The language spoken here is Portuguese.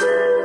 Música